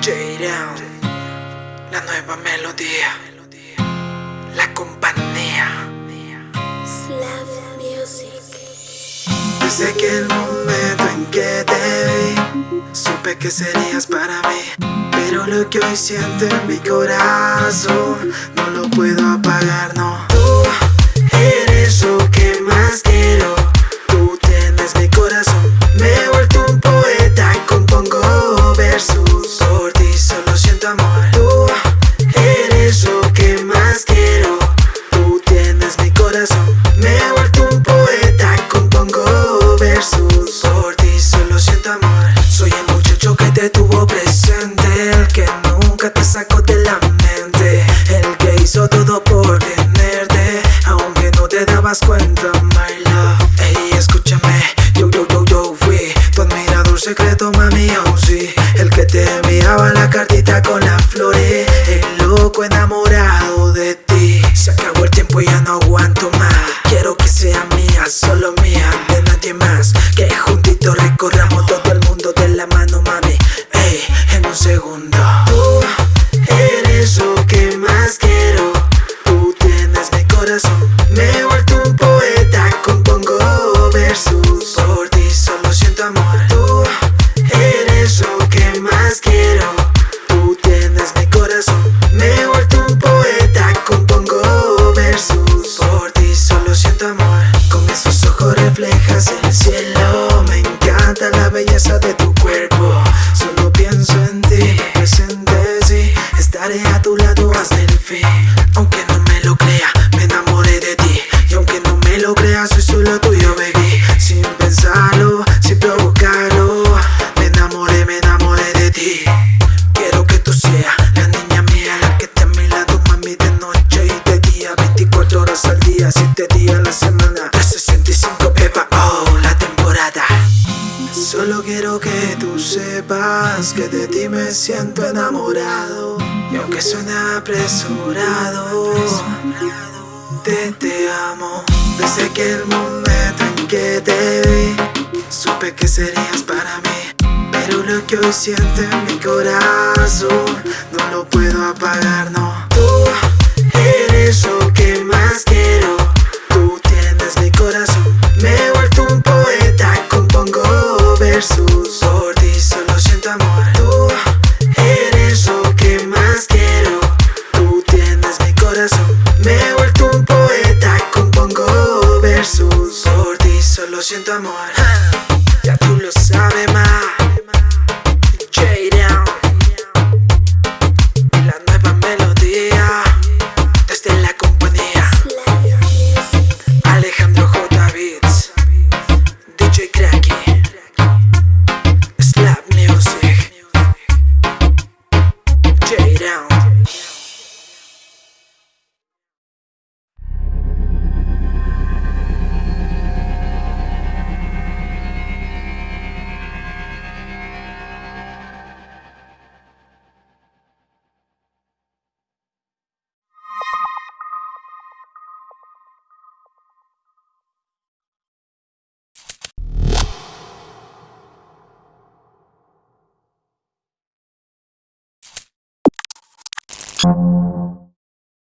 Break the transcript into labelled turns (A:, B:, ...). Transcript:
A: J-Down, la nueva melodía, la compañía.
B: Slav Music.
A: Desde que el momento en que te vi, supe que serías para mí. Pero lo que hoy siento en mi corazón, no lo puedo apagar, no. por tenerte Aunque no te dabas cuenta, my love. Ey, escúchame, yo, yo, yo, yo fui Tu admirador secreto, mami, aún oh, sí. El que te enviaba la cartita con las flores eh, El loco enamorado. belleza de tu cuerpo. Solo quiero que tú sepas que de ti me siento enamorado. Y aunque suena apresurado, te, te amo. Desde que el momento en que te vi Supe que serías para mí. Pero lo que hoy siento en mi corazón No lo puedo apagar, no. versos, olhos.